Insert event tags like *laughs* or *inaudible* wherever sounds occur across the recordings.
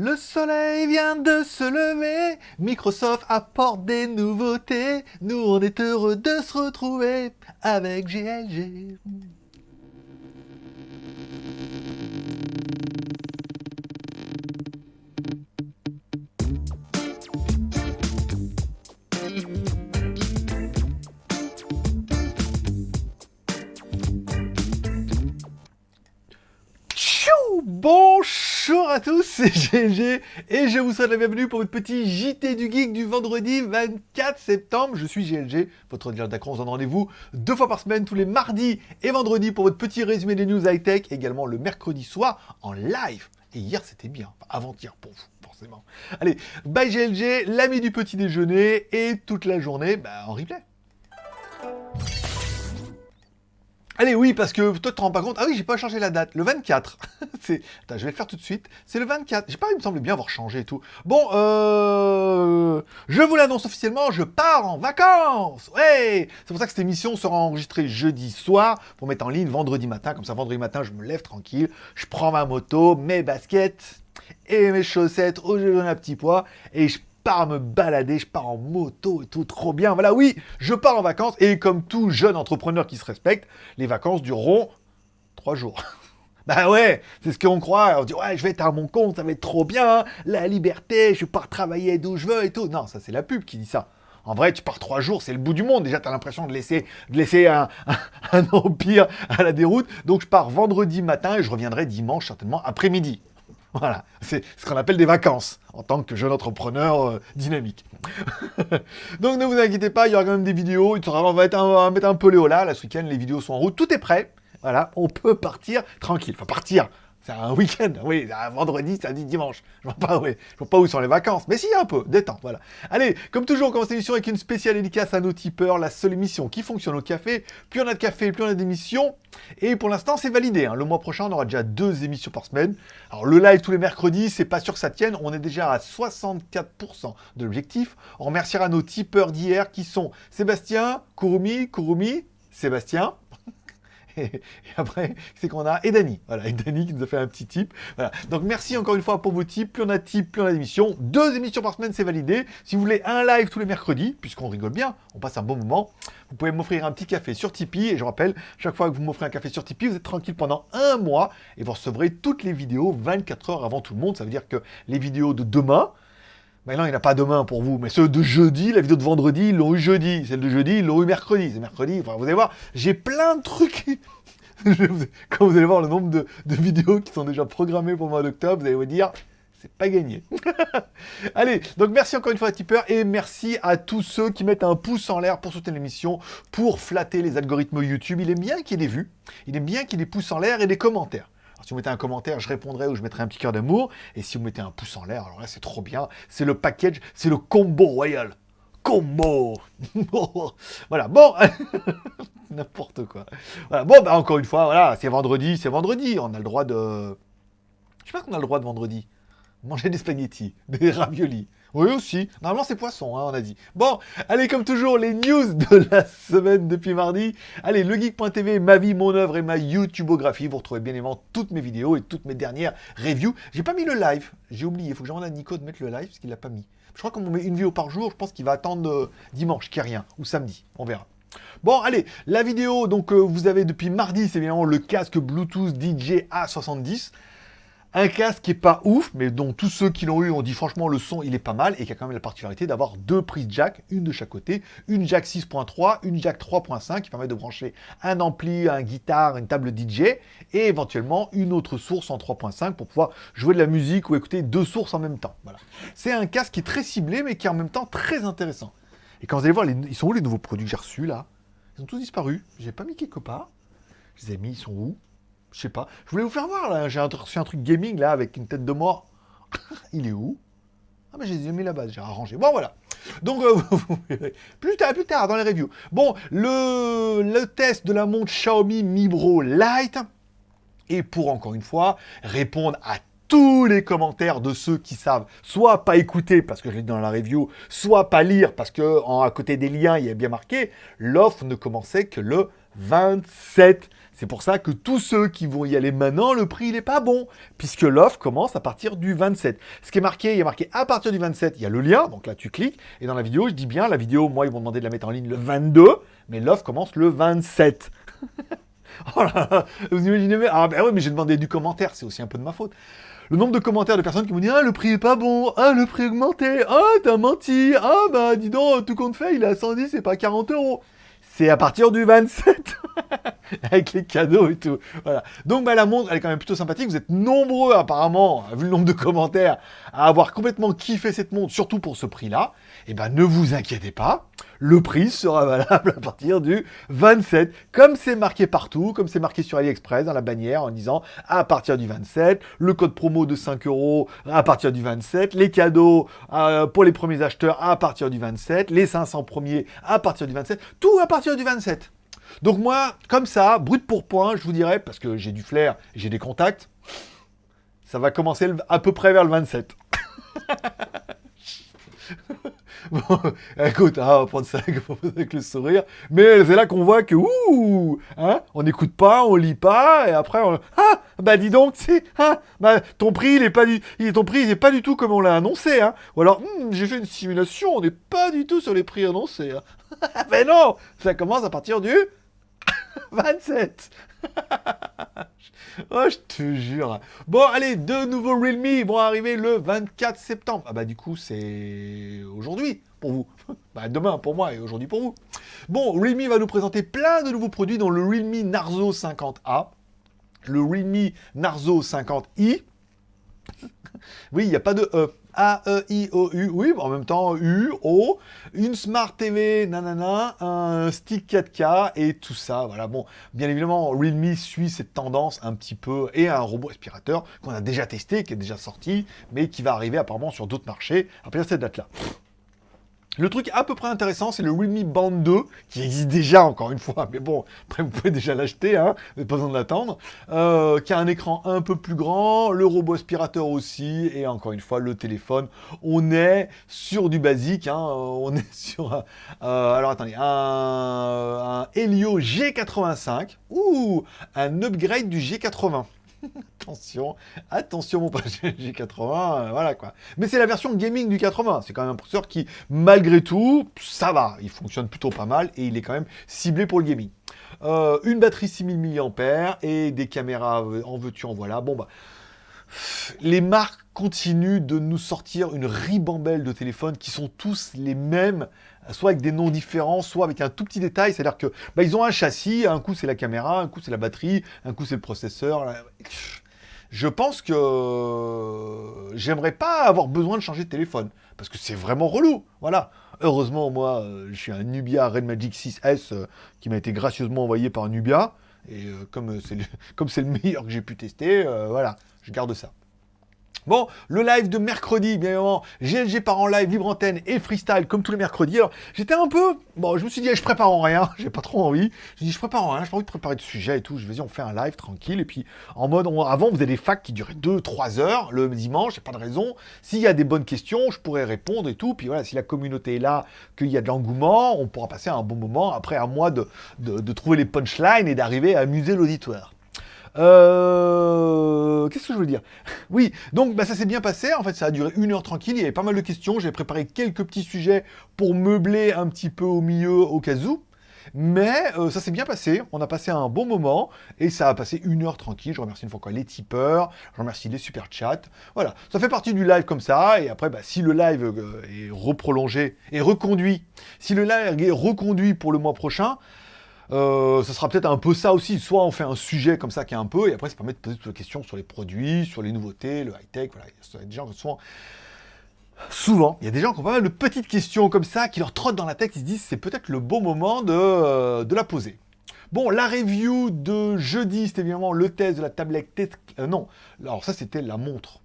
Le soleil vient de se lever, Microsoft apporte des nouveautés, nous on est heureux de se retrouver avec GLG. Tous, c'est GLG et je vous souhaite la bienvenue pour votre petit JT du Geek du vendredi 24 septembre. Je suis GLG, votre dealer d'acron, on se donne rendez-vous deux fois par semaine, tous les mardis et vendredis pour votre petit résumé des news high-tech, également le mercredi soir en live. Et hier c'était bien, avant-hier pour vous, forcément. Allez, bye GLG, l'ami du petit déjeuner et toute la journée bah, en replay. Allez, oui, parce que toi, tu te rends pas compte. Ah oui, j'ai pas changé la date. Le 24. *laughs* c'est... Je vais le faire tout de suite. C'est le 24. J'ai pas, il me semble bien avoir changé et tout. Bon, euh... Je vous l'annonce officiellement, je pars en vacances Ouais C'est pour ça que cette émission sera enregistrée jeudi soir pour mettre en ligne vendredi matin. Comme ça, vendredi matin, je me lève tranquille. Je prends ma moto, mes baskets et mes chaussettes où je donne un petit poids et je pars me balader, je pars en moto et tout, trop bien. Voilà, oui, je pars en vacances et comme tout jeune entrepreneur qui se respecte, les vacances dureront trois jours. *laughs* Bah ouais, c'est ce qu'on croit. On dit, ouais, je vais être à mon compte, ça va être trop bien, la liberté, je pars travailler d'où je veux et tout. Non, ça c'est la pub qui dit ça. En vrai, tu pars trois jours, c'est le bout du monde. Déjà, tu as l'impression de laisser, de laisser *laughs* un, empire à la déroute. Donc, je pars vendredi matin et je reviendrai dimanche, certainement, après-midi. *laughs* Voilà, c'est ce qu'on appelle des vacances, en tant que jeune entrepreneur euh, dynamique. *laughs* Donc ne vous inquiétez pas, il y aura quand même des vidéos, on, va mettre un peu Léo là, ce week-end les vidéos sont en route, tout est prêt, voilà, on peut partir tranquille, enfin partir, c'est un week-end, oui, un vendredi, samedi, dimanche. Je vois pas, je vois pas où sont les vacances, mais si, un peu, détente, voilà. Allez, comme toujours, on commence l'émission avec une spéciale dédicace à nos tipeurs, la seule émission qui fonctionne au café. Plus on a de café, plus on a d'émissions. Et pour l'instant, c'est validé. Hein. Le mois prochain, on aura déjà deux émissions par semaine. Alors, le live tous les mercredis, c'est pas sûr que ça tienne. On est déjà à 64% de l'objectif. On remerciera nos tipeurs d'hier qui sont Sébastien, Kurumi, Kurumi, Sébastien, et, après, c'est qu'on a et Dany. Voilà, et Dany qui nous a fait un petit tip. Voilà. Donc merci encore une fois pour vos tips. Plus on a de tips, plus on a d'émissions. Deux émissions par semaine, c'est validé. Si vous voulez un live tous les mercredis, puisqu'on rigole bien, on passe un bon moment, vous pouvez m'offrir un petit café sur Tipeee. Et je rappelle, chaque fois que vous m'offrez un café sur Tipeee, vous êtes tranquille pendant un mois et vous recevrez toutes les vidéos 24 heures avant tout le monde. Ça veut dire que les vidéos de demain, Maintenant, il n'y en a pas demain pour vous, mais ceux de jeudi, la vidéo de vendredi, ils l'ont eu jeudi. Celle de jeudi, ils l'ont eu mercredi. C'est mercredi, vous allez voir, j'ai plein de trucs. *laughs* Quand vous allez voir le nombre de, vidéos qui sont déjà programmées pour le mois d'octobre, vous allez vous dire, c'est pas gagné. *laughs* Allez, donc merci encore une fois à Tipper et merci à tous ceux qui mettent un pouce en l'air pour soutenir l'émission, pour flatter les algorithmes YouTube. Il aime bien qu'il y ait des vues, il aime bien qu'il y ait des pouces en l'air et des commentaires. Si vous mettez un commentaire, je répondrai ou je mettrai un petit cœur d'amour. Et si vous mettez un pouce en l'air, alors là, c'est trop bien. C'est le package, c'est le combo royal. Combo *laughs* Voilà, bon *laughs* N'importe quoi. Voilà, bon, bah encore une fois, voilà, c'est vendredi, c'est vendredi. On a le droit de... Je sais pas qu'on a le droit de vendredi. Manger des spaghettis, *laughs* des raviolis. Oui aussi. Normalement c'est poisson, hein, on a dit. Bon, allez comme toujours les news de *laughs* la semaine depuis mardi. Allez, legeek.tv, ma vie, mon œuvre et ma YouTubeographie. Vous retrouvez bien évidemment toutes mes vidéos et toutes mes dernières reviews. J'ai pas mis le live, j'ai oublié. Il faut que j'envoie à Nico de mettre le live parce qu'il l'a pas mis. Je crois qu'on met une vidéo par jour, je pense qu'il va attendre euh, dimanche, n'y a rien, ou samedi, on verra. Bon, allez, la vidéo, donc euh, vous avez depuis mardi, c'est évidemment le casque Bluetooth DJ A70. Un casque qui est pas ouf, mais dont tous ceux qui l'ont eu ont dit franchement le son il est pas mal et qui a quand même la particularité d'avoir deux prises jack, une de chaque côté, une jack 6.3, une jack 3.5 qui permet de brancher un ampli, un guitare, une table DJ et éventuellement une autre source en 3.5 pour pouvoir jouer de la musique ou écouter deux sources en même temps. Voilà. C'est un casque qui est très ciblé mais qui est en même temps très intéressant. Et quand vous allez voir, ils sont où les nouveaux produits que j'ai reçus là? Ils ont tous disparu. J'ai pas mis quelque part. Je les ai mis, ils sont où? Je sais pas. Je voulais vous faire voir, là. J'ai reçu un truc gaming, là, avec une tête de mort. *laughs* Il est où? Ah, mais je les ai mis là-bas, j'ai arrangé. Bon, voilà. Donc, euh. *laughs* Plus tard, plus tard, dans les reviews. Bon, le, le test de la montre Xiaomi Mi Bro Lite. Et pour, encore une fois, répondre à tous les commentaires de ceux qui savent soit pas écouter parce que je l'ai dans la review, soit pas lire parce que à côté des liens, il y a bien marqué, l'offre ne commençait que le 27. C'est pour ça que tous ceux qui vont y aller maintenant, le prix, il n'est pas bon, puisque l'offre commence à partir du 27. Ce qui est marqué, il y a marqué à partir du 27, il y a le lien, donc là tu cliques, et dans la vidéo, je dis bien, la vidéo, moi, ils vont demander de la mettre en ligne le 22, mais l'offre commence le 27. *laughs* oh vous imaginez, ah ben oui, mais j'ai demandé du commentaire, c'est aussi un peu de ma faute. Le nombre de commentaires de personnes qui m'ont dit Ah, le prix est pas bon, ah, le prix augmenté, ah, t'as menti, ah, bah dis donc, tout compte fait, il est à 110, c'est pas 40 euros c'est à partir du 27, *laughs* avec les cadeaux et tout. Voilà. Donc bah, la montre, elle est quand même plutôt sympathique. Vous êtes nombreux apparemment, vu le nombre de commentaires, à avoir complètement kiffé cette montre, surtout pour ce prix-là. Eh ben ne vous inquiétez pas, le prix sera *laughs* valable à partir du 27. Comme c'est marqué partout, comme c'est marqué sur AliExpress dans la bannière en disant à partir du 27, le code promo de 5 euros à partir du 27, les cadeaux euh, pour les premiers acheteurs à partir du 27, les 500 premiers à partir du 27, tout à partir du 27. Donc moi, comme ça, brut pour point, je vous dirais, parce que j'ai du flair j'ai des contacts, ça va commencer à peu près vers le 27. *laughs* *laughs* Bon, écoute, hein, *laughs* on va prendre ça avec le sourire. Mais c'est là qu'on voit que, ouh, hein, on n'écoute pas, on lit pas, et après, on, ah, bah dis donc, c'est, ah, bah, ton prix, il est pas du, ton prix, il est pas du tout comme on l'a annoncé, hein. Ou alors, hmm, j'ai fait une simulation, on n'est pas du tout sur les prix annoncés. Hein. *laughs* Mais non, ça commence à partir du 27. *laughs* oh, je te jure. Bon, allez, deux nouveaux Realme vont arriver le 24 septembre. Ah bah du coup, c'est aujourd'hui pour vous. *laughs* bah demain pour moi et aujourd'hui pour vous. Bon, Realme va nous présenter plein de nouveaux produits dont le Realme Narzo 50A, le Realme Narzo 50i. Oui, il n'y a pas de E. A-E-I-O-U, oui, en même temps U, O, une Smart TV, nanana, un stick 4K et tout ça, voilà. Bon, bien évidemment, Realme suit cette tendance un petit peu et un robot aspirateur qu'on a déjà testé, qui est déjà sorti, mais qui va arriver apparemment sur d'autres marchés de cette date-là. Le truc à peu près intéressant, c'est le Realme Band 2, qui existe déjà, encore une fois, mais bon, après vous pouvez déjà l'acheter, hein, vous pas besoin de l'attendre, euh, qui a un écran un peu plus grand, le robot aspirateur aussi, et encore une fois, le téléphone. On est sur du basique, hein, on *laughs* est sur, euh, alors attendez, un, un Helio G85, ou un upgrade du G80. *laughs* attention, attention mon pote G80, *laughs* euh, voilà quoi. Mais c'est la version gaming du 80, c'est quand même un processeur qui, malgré tout, ça va, il fonctionne plutôt pas mal et il est quand même ciblé pour le gaming. Euh, une batterie 6000 mAh et des caméras en veux-tu en voilà. Bon bah, les marques continuent de nous sortir une ribambelle de téléphones qui sont tous les mêmes, soit avec des noms différents, soit avec un tout petit détail. C'est-à-dire que bah, ils ont un châssis, un coup c'est la caméra, un coup c'est la batterie, un coup c'est le processeur. Je pense que j'aimerais pas avoir besoin de changer de téléphone parce que c'est vraiment relou. Voilà. Heureusement, moi, euh, je suis un Nubia Red Magic 6S euh, qui m'a été gracieusement envoyé par Nubia. Et euh, comme c'est le, *laughs* le, meilleur que j'ai pu tester, voilà, je garde ça. Bon, le live de mercredi, bien évidemment, GLG part en live, libre antenne et freestyle, comme tous les mercredis. Alors, j'étais un peu... Bon, je me suis dit, je prépare en rien, *laughs* j'ai pas trop envie. Je dit, je prépare en rien, j'ai pas envie de préparer de sujet et tout. Je vais on fait un live tranquille. Et puis, en mode, avant, vous avez des facs qui duraient 2-3 heures le dimanche, j'ai pas de raison. S'il y a des bonnes questions, je pourrais répondre et tout. Puis voilà, si la communauté est là, qu'il y a de l'engouement, on pourra passer un bon moment. Après, à moi de, de trouver les punchlines et d'arriver à amuser l'auditoire. Euh, qu'est-ce que je veux dire? *laughs* Oui, donc bah, ça s'est bien passé. En fait, ça a duré une heure tranquille. Il y avait pas mal de questions. J'ai préparé quelques petits sujets pour meubler un petit peu au milieu au cas où. Mais euh, ça s'est bien passé, on a passé un bon moment, et ça a passé une heure tranquille. Je remercie une fois encore les tipeurs, je remercie les super chats. Voilà, ça fait partie du live comme ça, et après, bah, si le live euh, est reprolongé et reconduit, si le live est reconduit pour le mois prochain, euh, ça sera peut-être un peu ça aussi. Soit on fait un sujet comme ça qui est un peu, et après ça permet de poser toutes les questions sur les produits, sur les nouveautés, le high-tech. Voilà, il y a des gens qui souvent, il y a des gens qui ont pas mal de petites questions comme ça qui leur trottent dans la tête. Ils se disent c'est peut-être le bon moment de, euh, la poser. Bon, la review de jeudi, c'était évidemment le test de la tablette. Euh, non, alors ça c'était la montre.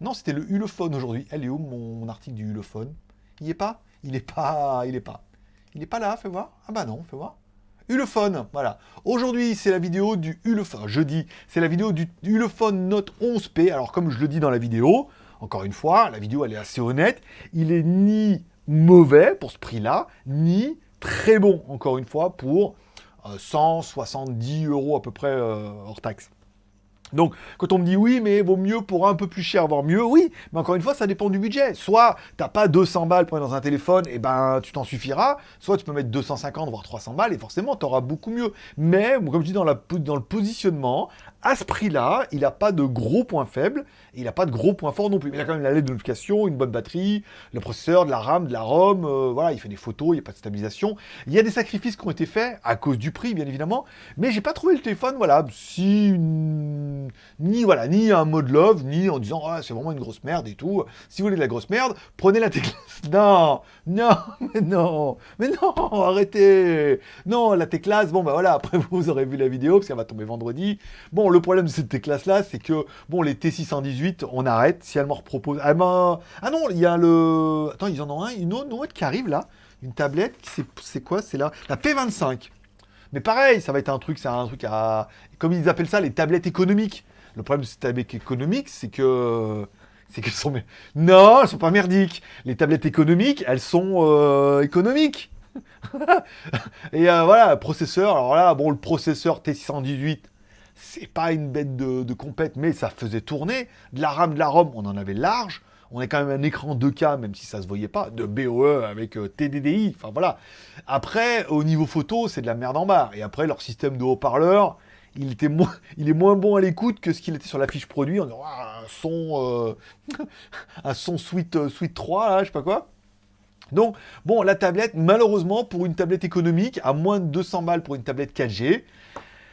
Non, c'était le Ulefone aujourd'hui. Elle est où mon article du Ulefone Il est pas? Il est pas. Il est pas. Il est pas là, fais voir. Ah bah non, fais voir. Ulefone, voilà. Aujourd'hui, c'est la vidéo du Ulefone, jeudi, c'est la vidéo du Ulefone Note 11P. Alors, comme je le dis dans la vidéo, encore une fois, la vidéo, elle est assez honnête. Il est ni mauvais pour ce prix-là, ni très bon, encore une fois, pour 170 euh, euros à peu près euh, hors taxe. Donc, quand on me dit oui, mais vaut mieux pour un peu plus cher, voire mieux, oui, mais encore une fois, ça dépend du budget. Soit t'as pas 200 balles pour être dans un téléphone, et ben tu t'en suffiras, soit tu peux mettre 250, voire 300 balles, et forcément, tu auras beaucoup mieux. Mais, comme je dis dans, le positionnement, à ce prix-là, il n'a pas de gros points faibles, et il n'a pas de gros points forts non plus. Mais il a quand même la lettre de notification, une bonne batterie, le processeur, de la RAM, de la ROM, euh, voilà, il fait des photos, il n'y a pas de stabilisation. Il y a des sacrifices qui ont été faits, à cause du prix, bien évidemment, mais j'ai pas trouvé le téléphone, voilà, si... Ni, voilà, ni un mode love, ni en disant, ah, c'est vraiment une grosse merde et tout. Si vous voulez de la grosse merde, prenez la T-Class. *laughs* Non, non, mais non, mais non, arrêtez. Non, la T-Class, bon, bah voilà, après *laughs* vous aurez vu la vidéo, parce qu'elle va tomber vendredi. Bon, le problème de cette classe-là, c'est que, bon, les T618, on arrête. Si elle m'en repropose... Ah, ben... ah non, il y a le... Attends, ils en ont un, une autre, qui arrive, là. Une tablette, c'est quoi? C'est là La P25. Mais pareil, ça va être un truc, c'est un truc à... Comme ils appellent ça, les tablettes économiques. Le problème de ces tablettes économiques, c'est que... C'est qu'elles sont... *laughs* Non, elles sont pas merdiques. Les tablettes économiques, elles sont euh, économiques. *laughs* Et euh, voilà, processeur. Alors là, bon, le processeur T618, c'est pas une bête de, compète, mais ça faisait tourner. De la RAM, de la ROM, on en avait large. On a quand même un écran 2K, même si ça se voyait pas, de BOE avec euh, TDDI, enfin voilà. Après, au niveau photo, c'est de la merde en barre. Et après, leur système de haut-parleur, il, *laughs* il est moins bon à l'écoute que ce qu'il était sur la fiche produit. On ah, un son, euh, *laughs* un son Suite, euh, Suite 3, là, je sais pas quoi. Donc, bon, la tablette, malheureusement, pour une tablette économique, à moins de 200 balles pour une tablette 4G,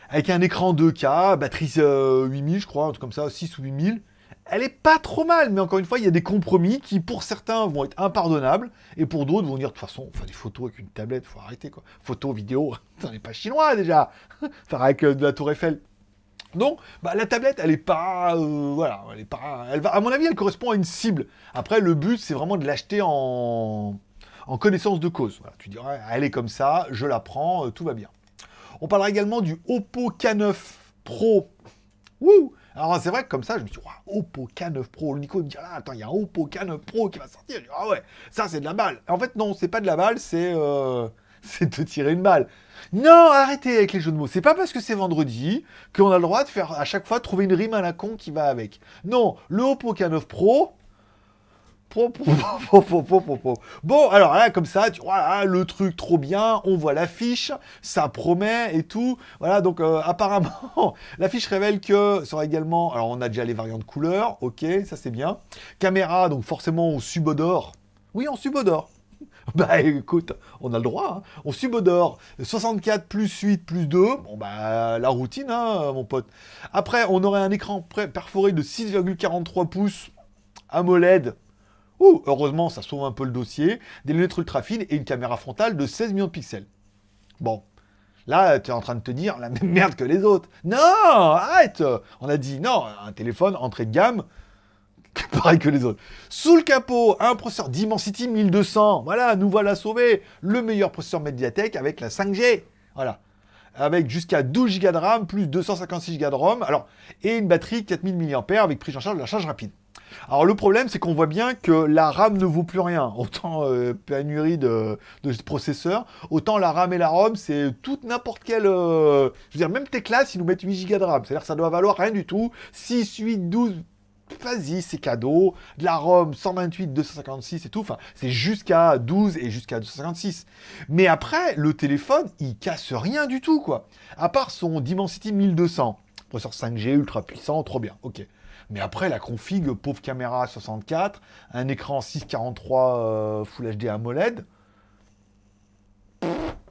avec un écran 2K, batterie 8000, euh, je crois, un truc comme ça, 6 ou 8000. Elle est pas trop mal, mais encore une fois, il y a des compromis qui, pour certains, vont être impardonnables, et pour d'autres, vont dire, de toute façon, faire des photos avec une tablette, faut arrêter, quoi. Photos, vidéo, on *laughs* n'est pas chinois, déjà *laughs* Faire avec euh, de la tour Eiffel. Donc, bah, la tablette, elle est pas... Euh, voilà, elle est pas... Elle va, à mon avis, elle correspond à une cible. Après, le but, c'est vraiment de l'acheter en... en connaissance de cause. Tu dirais, elle est comme ça, je la prends, tout va bien. On parlera également du Oppo K9 Pro. Wouh alors c'est vrai que comme ça, je me suis dit, Oppo K9 Pro. Le Nico me dit, ah, attends, il y a un Oppo K9 Pro qui va sortir. Je dis, ah ouais, ça c'est de la balle. En fait, non, c'est pas de la balle, c'est euh, *laughs* c'est de tirer une balle. Non, arrêtez avec les jeux de mots. C'est pas parce que c'est vendredi qu'on a le droit de faire à chaque fois trouver une rime à la con qui va avec. Non, le Oppo K9 Pro, *laughs* Bon, alors là, comme ça, tu vois, le truc trop bien, on voit l'affiche, ça promet et tout. Voilà, donc euh, apparemment, *laughs* l'affiche révèle que sera également... Alors, on a déjà les variantes de couleurs, ok, ça c'est bien. Caméra, donc forcément, on subodore. Oui, on subodore. *laughs* Bah écoute, on a le droit, hein. on subodore 64 plus 8 plus 2, bon bah la routine hein, mon pote. Après, on aurait un écran perforé de 6,43 pouces AMOLED, Ouh, heureusement, ça sauve un peu le dossier. Des lunettes ultra fines et une caméra frontale de 16 millions de pixels. Bon. Là, tu es en train de te dire la même *laughs* merde que les autres. Non, arrête On a dit, non, un téléphone entrée de gamme, *laughs* pareil que les autres. Sous le capot, un processeur Dimensity 1200. Voilà, nous voilà sauvés. Le meilleur processeur Mediatek avec la 5G. Voilà. Avec jusqu'à 12 Go de RAM, plus 256 Go de ROM. Alors, et une batterie 4000 mAh avec prise en charge de la charge rapide. Alors le problème, c'est qu'on voit bien que la RAM ne vaut plus rien. Autant euh, pénurie de, processeurs, autant la RAM et la ROM, c'est toute n'importe quelle... Euh, je veux dire, même tes classes, ils nous mettent 8 Go de RAM. C'est-à-dire ça doit valoir rien du tout. 6, 8, 12... Vas-y, c'est cadeau. De la ROM, 128, 256 et tout. Enfin, c'est jusqu'à 12 et jusqu'à 256. Mais après, le téléphone, il casse rien du tout, quoi. À part son Dimensity 1200. Processeur 5G, ultra puissant, trop bien. Ok. Mais après, la config, pauvre caméra 64, un écran 643 euh, Full HD AMOLED,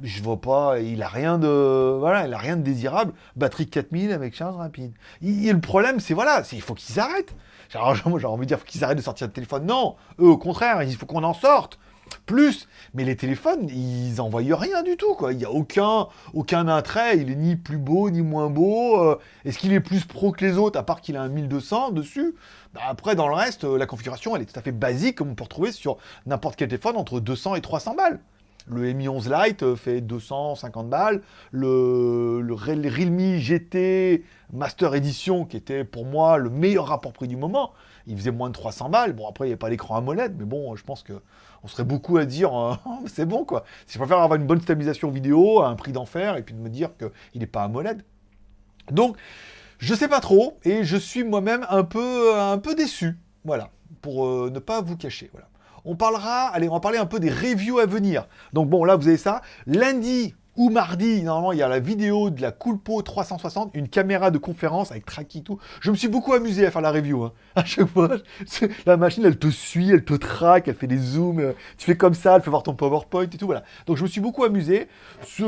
je vois pas, il a rien de, voilà, il a rien de désirable. Batterie 4000 avec charge rapide. Et le problème, c'est voilà, il faut qu'ils arrêtent. *laughs* J'ai envie de dire qu'ils arrêtent de sortir le téléphone. Non, eux, au contraire, il faut qu'on en sorte plus. Mais les téléphones, ils envoient rien du tout, quoi. Il n'y a aucun, aucun attrait, il est ni plus beau, ni moins beau. Euh, est-ce qu'il est plus pro que les autres, à part qu'il a un 1200 dessus? Bah, Après, dans le reste, euh, la configuration, elle est tout à fait basique, comme on peut retrouver sur n'importe quel téléphone, entre 200 et 300 balles. Le Mi 11 Lite fait 250 balles. Le, Realme GT Master Edition, qui était pour moi le meilleur rapport prix du moment, il faisait moins de 300 balles. Bon, après, il n'y avait pas l'écran AMOLED, mais bon, je pense que on serait beaucoup à dire euh, *laughs* c'est bon quoi. Si je préfère avoir une bonne stabilisation vidéo à un prix d'enfer et puis de me dire qu'il n'est pas AMOLED. Donc, je sais pas trop et je suis moi-même un peu, un peu déçu. Voilà, pour euh, ne pas vous cacher. Voilà. On parlera, allez, on va parler un peu des reviews à venir. Donc bon, là, vous avez ça. Lundi, ou mardi, normalement, il y a la vidéo de la Coolpo 360, une caméra de conférence avec tracking tout. Je me suis beaucoup amusé à faire la review. Hein. *laughs* À chaque fois, la machine, elle te suit, elle te traque, elle fait des zooms. Euh, tu fais comme ça, elle fait voir ton PowerPoint et tout, voilà. Donc je me suis beaucoup amusé. Ce,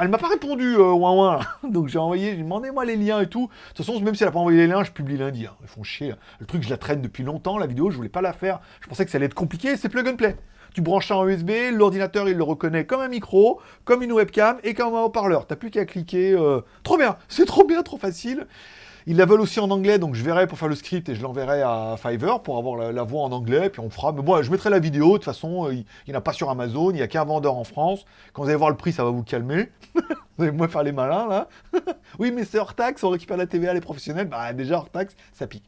elle m'a pas répondu, euh, ouin ouin. *laughs* Donc j'ai envoyé, j'ai demandé moi les liens et tout. De toute façon, même si elle a pas envoyé les liens, je publie lundi. Hein. Ils font chier. Le truc, je la traîne depuis longtemps, la vidéo, je voulais pas la faire. Je pensais que ça allait être compliqué, c'est plug and play tu branches ça en USB, l'ordinateur il le reconnaît comme un micro, comme une webcam et comme un haut-parleur. T'as plus qu'à cliquer. Euh, trop bien, *laughs* c'est trop bien, trop facile. Ils la veulent aussi en anglais, donc je verrai pour faire le script et je l'enverrai à Fiverr pour avoir la, voix en anglais, puis on fera. Mais moi, je mettrai la vidéo, de toute façon, euh, il n'y en a pas sur Amazon, il n'y a qu'un vendeur en France. Quand vous allez voir le prix, ça va vous calmer. *laughs* vous allez moins faire les malins, là. *laughs* oui, mais c'est hors taxe, on récupère la TVA, les professionnels. Bah, déjà, hors taxe, ça pique.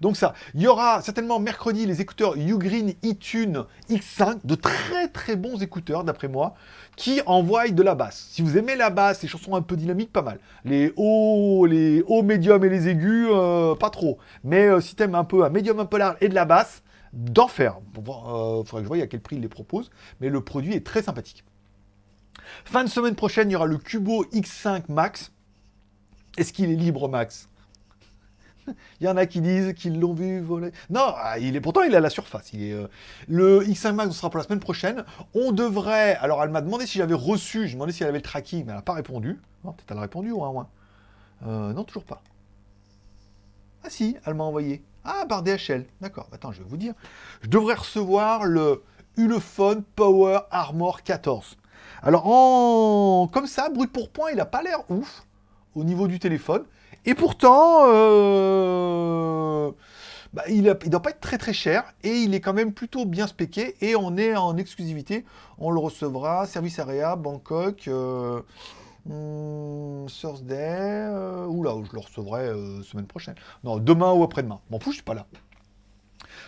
Donc ça, il y aura certainement mercredi les écouteurs Ugreen eTune X5, de très très bons écouteurs d'après moi, qui envoient de la basse. Si vous aimez la basse, les chansons un peu dynamiques, pas mal. Les hauts, les hauts médiums et les aigus, euh, pas trop. Mais euh, si t'aimes un peu un médium un peu large et de la basse, d'enfer. Il euh, faudrait que je voie à quel prix il les propose, mais le produit est très sympathique. Fin de semaine prochaine, il y aura le Cubo X5 Max. Est-ce qu'il est libre, Max? *laughs* il y en a qui disent qu'ils l'ont vu voler. Non, ah, il est pourtant il est à la surface. Euh, Le X5 Max sera pour la semaine prochaine. On devrait. Alors elle m'a demandé si j'avais reçu. Je demandé si elle avait le tracking, mais elle n'a pas répondu. Peut-être elle a répondu ou un euh, Non, toujours pas. Ah si, elle m'a envoyé. Ah, par DHL. D'accord. Attends, je vais vous dire. Je devrais recevoir le Ulefone Power Armor 14. Alors, comme ça, brut pour point, il n'a pas l'air ouf au niveau du téléphone. Et pourtant, euh, bah, il ne doit pas être très très cher et il est quand même plutôt bien spéqué et on est en exclusivité. On le recevra, service area, Bangkok, euh, hmm, Thursday, euh, oula, je le recevrai euh, semaine prochaine. Non, demain ou après-demain. M'en fous, je suis pas là.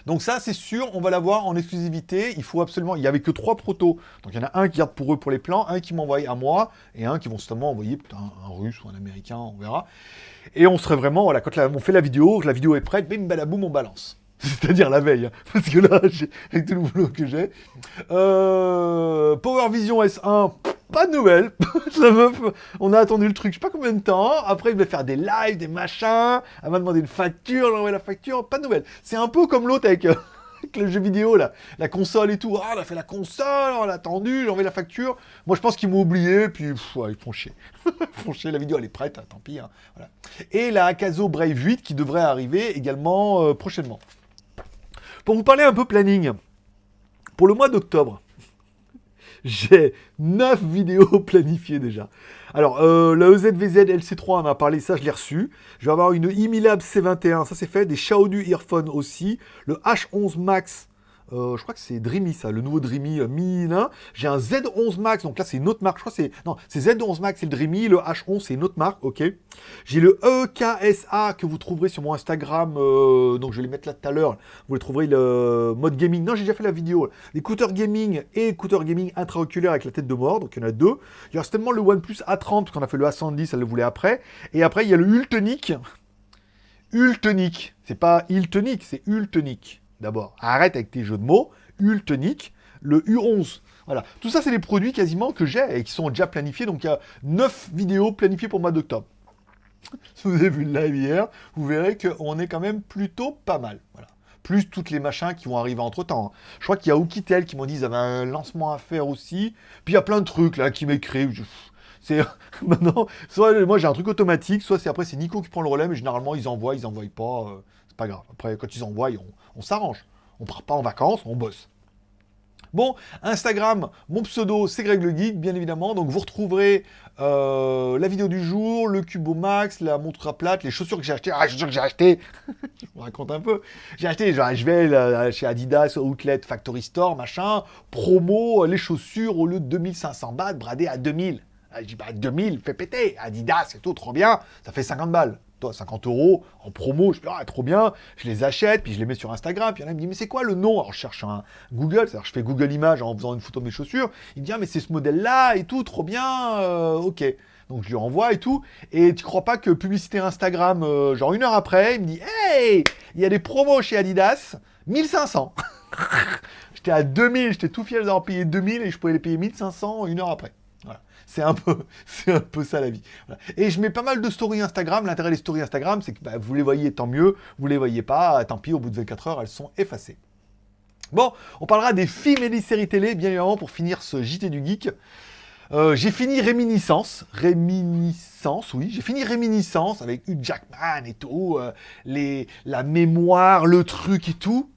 Donc ça, c'est sûr, on va l'avoir en exclusivité. Il faut absolument... Il n'y avait que trois protos. Donc il y en a un qui garde pour eux pour les plans, un qui m'envoie à moi, et un qui vont certainement envoyer un, un russe ou un américain, on verra. Et on serait vraiment, voilà, quand on fait la vidéo, la vidéo est prête, bim, balaboum, on balance. *laughs* C'est-à-dire la veille, hein. *laughs* parce que là, avec tout le boulot que j'ai. Euh, Power Vision S1, pas de nouvelles. *laughs* on a attendu le truc, je sais pas combien de temps. Après, il va faire des lives, des machins. Elle m'a demandé une facture, j'ai envoyé la facture, pas de nouvelles. C'est un peu comme l'autre avec, *laughs* euh, le jeu vidéo. La console et tout. Ah, on a fait la console, on a attendu, j'ai envoyé la facture. Moi, je pense qu'ils m'ont oublié, puis ils font chier. ils *laughs* font chier, la vidéo, elle est prête, hein, tant pis. Hein. Et la Akazo Brave 8 qui devrait arriver également euh, prochainement. Pour vous parler un peu planning, pour le mois d'octobre, j'ai 9 vidéos *laughs* planifiées déjà. Alors, euh, la EZVZ LC3, on a parlé, ça je l'ai reçu. Je vais avoir une Imilab C21, ça c'est fait. Des Xiaodu Earphone aussi. Le H11 Max euh, je crois que c'est Dreamy, ça, le nouveau Dreamy euh, Mi J'ai un Z11 Max, donc là, c'est une autre marque. Je crois que c'est... Non, c'est Z11 Max, c'est le Dreamy. Le H11, c'est une autre marque, ok. J'ai le EKSA que vous trouverez sur mon Instagram. Euh, donc, je vais les mettre là tout à l'heure. Vous les trouverez le mode gaming. Non, j'ai déjà fait la vidéo. L'écouteur gaming et écouteur gaming intraoculaire avec la tête de mort. Donc, il y en a deux. Il y a certainement le OnePlus A30, parce qu'on a fait le A110, elle le voulait après. Et après, il y a le Ultonic. Ultonic. C'est pas Iltonic, c'est Ultonic d'abord. Arrête avec tes jeux de mots. Ultonic, le U11. Voilà. Tout ça, c'est des produits quasiment que j'ai et qui sont déjà planifiés. Donc, il y a 9 vidéos planifiées pour le mois d'octobre. *laughs* Si vous avez vu le live hier, vous verrez qu'on est quand même plutôt pas mal. Voilà. Plus toutes les machins qui vont arriver entre-temps. Je crois qu'il y a Oukitel qui m'ont dit qu'ils avaient un lancement à faire aussi. Puis il y a plein de trucs là qui m'écrivent. C'est *laughs* maintenant, soit moi j'ai un truc automatique, soit c'est après c'est Nico qui prend le relais, mais généralement ils envoient, ils envoient pas, euh, c'est pas grave. Après quand ils envoient, on, s'arrange. On part pas en vacances, on bosse. Bon, Instagram, mon pseudo, c'est Greg le Geek, bien évidemment. Donc vous retrouverez euh, la vidéo du jour, le Cubo Max, la montre à plate, les chaussures que j'ai achetées. Ah, les chaussures que j'ai achetées *laughs* Je vous raconte un peu. J'ai acheté, je vais chez Adidas, Outlet, Factory Store, machin, promo, les chaussures, au lieu de 2500 bahts, bradé à 2000. Je dis, bah 2000, fais péter, Adidas et tout, trop bien, ça fait 50 balles. Toi, 50 euros en promo, je dis, ah, trop bien, je les achète, puis je les mets sur Instagram, puis il y en a qui me dit, mais c'est quoi le nom? Alors je cherche un Google, c'est-à-dire je fais Google Images en faisant une photo de mes chaussures, il me dit, ah, mais c'est ce modèle-là et tout, trop bien, euh, ok. Donc je lui envoie et tout, et tu crois pas que publicité Instagram, euh, genre une heure après, il me dit, hey, il y a des promos chez Adidas, 1500 *laughs* J'étais à 2000, j'étais tout fier d'avoir payé 2000 et je pouvais les payer 1500 une heure après. C'est un peu, *laughs* un peu ça la vie. Et je mets pas mal de stories Instagram. L'intérêt des stories Instagram, c'est que bah, vous les voyez, tant mieux. Vous les voyez pas, tant pis. Au bout de 24 heures, elles sont effacées. Bon, on parlera des films et des séries télé, bien évidemment, pour finir ce JT du Geek. Euh, j'ai fini Réminiscence. Réminiscence, oui. J'ai fini Réminiscence avec Hugh Jackman et tout. Euh, la mémoire, le truc et tout.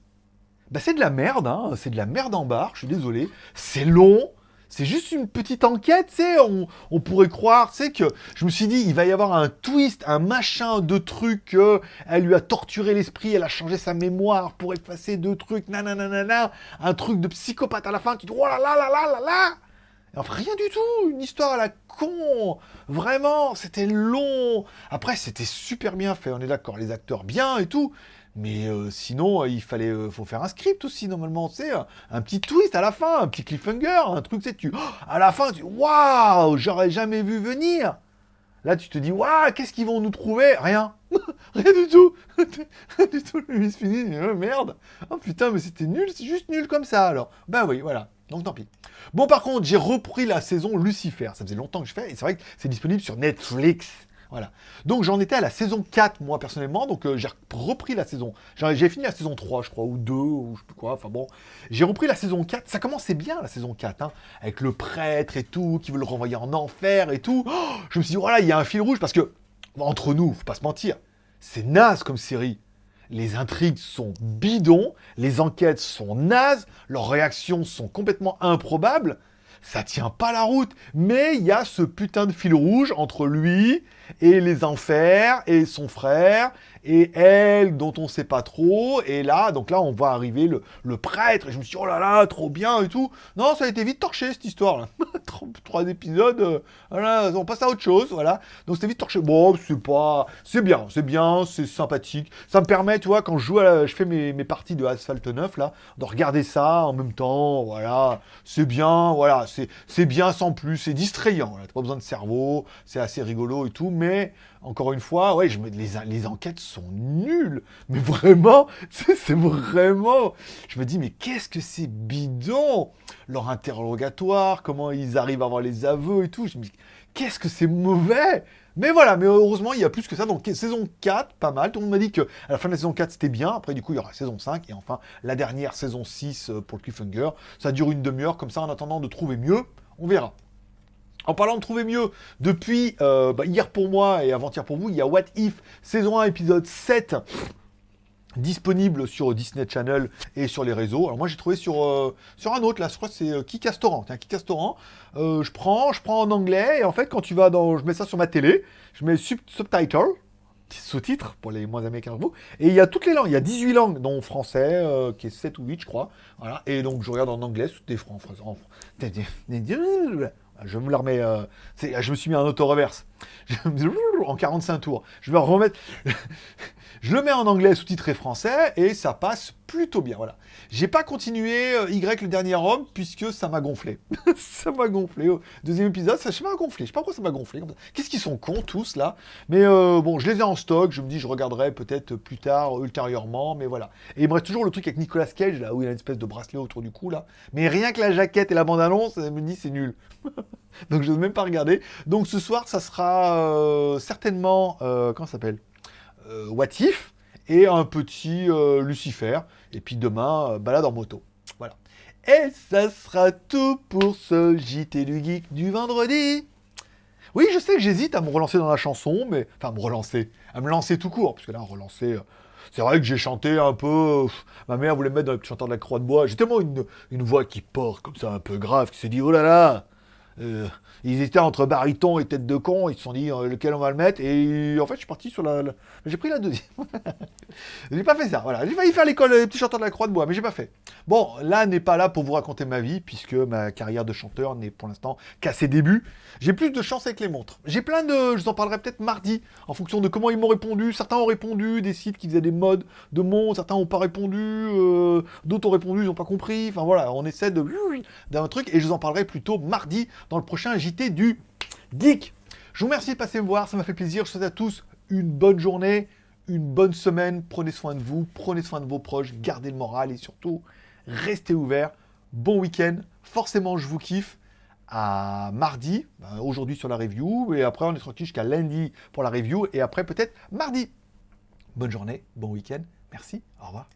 Bah, c'est de la merde, hein. C'est de la merde en barre, je suis désolé. C'est long. C'est juste une petite enquête, tu sais, on, pourrait croire, tu sais, que je me suis dit, il va y avoir un twist, un machin de trucs, elle lui a torturé l'esprit, elle a changé sa mémoire pour effacer deux trucs, nanana, un truc de psychopathe à la fin, tu dis, oh là là là là là là Enfin, rien du tout, une histoire à la con, vraiment, c'était long. Après, c'était super bien fait, on est d'accord, les acteurs bien et tout, mais euh, sinon, euh, il fallait, euh, faut faire un script aussi normalement, tu sais, un, petit twist à la fin, un petit cliffhanger, un truc, tu tu, à la fin, tu, waouh, j'aurais jamais vu venir. Là, tu te dis, waouh, qu'est-ce qu'ils vont nous trouver Rien, *laughs* rien du tout, *laughs* rien du tout. Le fini, oh, merde, oh putain, mais c'était nul, c'est juste nul comme ça alors. Ben oui, voilà. Donc tant pis. Bon, par contre, j'ai repris la saison Lucifer. Ça faisait longtemps que je fais, et c'est vrai que c'est disponible sur Netflix. Voilà. Donc j'en étais à la saison 4, moi, personnellement. Donc euh, j'ai repris la saison. J'ai fini la saison 3, je crois, ou 2, ou je sais plus quoi. Enfin bon, j'ai repris la saison 4. Ça commençait bien, la saison 4, hein, avec le prêtre et tout, qui veut le renvoyer en enfer et tout. Oh, je me suis dit, voilà, il y a un fil rouge, parce que, entre nous, faut pas se mentir, c'est naze comme série. Les intrigues sont bidons, les enquêtes sont nazes, leurs réactions sont complètement improbables ça tient pas la route. Mais il y a ce putain de fil rouge entre lui et les enfers, et son frère, et elle, dont on sait pas trop, et là, donc là, on voit arriver le, prêtre, et je me suis dit, oh là là, trop bien, et tout. Non, ça a été vite torché, cette histoire-là. *laughs* Trois épisodes, euh, on passe à autre chose, voilà. Donc c'était vite torché. Bon, c'est pas... C'est bien, c'est bien, c'est sympathique. Ça me permet, tu vois, quand je joue, à je fais mes, mes, parties de Asphalt 9, là, de regarder ça en même temps, voilà. C'est bien, voilà, c'est bien sans plus, c'est distrayant, t'as pas besoin de cerveau, c'est assez rigolo et tout, mais encore une fois, ouais, je me, les, les enquêtes sont nulles. Mais vraiment, *laughs* c'est vraiment... Je me dis, mais qu'est-ce que c'est bidon Leur interrogatoire, comment ils arrivent à avoir les aveux et tout. Je me dis, qu'est-ce que c'est mauvais mais voilà, mais heureusement, il y a plus que ça. Donc, saison 4, pas mal. Tout le monde m'a dit que à la fin de la saison 4, c'était bien. Après, du coup, il y aura saison 5. Et enfin, la dernière, saison 6 euh, pour le cliffhanger. Ça dure une demi-heure. Comme ça, en attendant de trouver mieux, on verra. En parlant de trouver mieux, depuis euh, bah, hier pour moi et avant-hier pour vous, il y a What If, saison 1, épisode 7, disponible sur Disney Channel et sur les réseaux. Alors moi j'ai trouvé sur, euh, un autre, là, je crois que c'est euh, Kikastoran. Tiens, Kikastoran, je prends, je prends en anglais, et en fait quand tu vas dans... Je mets ça sur ma télé, je mets sub subtitle, sous-titres pour les moins américains que vous. Et il y a toutes les langues, il y a 18 langues, dont français, qui est 7 ou 8 je crois. Voilà. Et donc je regarde en anglais, sous des francs, en, je me la remets... Euh, je me suis mis en auto-reverse. *laughs* *laughs* en 45 tours. Je vais remettre... *laughs* je le mets en anglais sous-titré français et ça passe plutôt bien. Voilà. J'ai pas continué euh, Y le dernier homme puisque ça m'a gonflé. *laughs* ça m'a gonflé. Au deuxième épisode, ça m'a gonflé. Je sais pas pourquoi ça m'a gonflé. Qu'est-ce qu'ils sont cons tous là? Mais euh, bon, je les ai en stock. Je me dis, je regarderai peut-être plus tard, ultérieurement. Mais voilà. Et il me reste toujours le truc avec Nicolas Cage là où il a une espèce de bracelet autour du cou là. Mais rien que la jaquette et la bande-annonce, ça me dit c'est nul. *laughs* Donc je n'ose même pas regarder. Donc ce soir, ça sera euh, certainement, comment ça s'appelle? What If et un petit Lucifer. Et puis demain, balade en moto. Voilà. Et ça sera tout pour ce JT du Geek du vendredi. Oui, je sais que j'hésite à me relancer dans la chanson, mais... Enfin, me relancer. À me lancer tout court, parce que là, relancer... C'est vrai que j'ai chanté un peu. ma mère voulait me mettre dans le chanteur de la Croix de Bois. J'ai tellement une, une voix qui porte comme ça, un peu grave, qui s'est dit oh là là euh, ils étaient entre baryton et tête de con, ils se sont dit euh, lequel on va le mettre, et en fait je suis parti sur la... J'ai pris la deuxième. *laughs* j'ai pas fait ça, voilà. J'ai failli faire l'école des petits chanteurs de la croix de bois, mais j'ai pas fait. Bon, là n'est pas là pour vous raconter ma vie, puisque ma carrière de chanteur n'est pour l'instant qu'à ses débuts. J'ai plus de chance avec les montres. J'ai plein de... Je vous en parlerai peut-être mardi, en fonction de comment ils m'ont répondu. Certains ont répondu, des sites qui faisaient des modes de montres, certains n'ont pas répondu, euh, d'autres ont répondu, ils n'ont pas compris. Enfin voilà, on essaie de... d'un truc, et je vous en parlerai plutôt mardi dans le prochain JT du Geek. Je vous remercie de passer me voir, ça m'a fait plaisir. Je souhaite à tous une bonne journée, une bonne semaine. Prenez soin de vous, prenez soin de vos proches, gardez le moral et surtout, restez ouverts. Bon week-end, forcément je vous kiffe. À mardi, ben, aujourd'hui sur la review, et après on est tranquille jusqu'à lundi pour la review, et après peut-être mardi. Bonne journée, bon week-end, merci, au revoir.